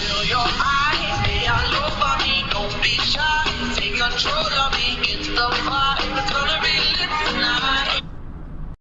Till your heart.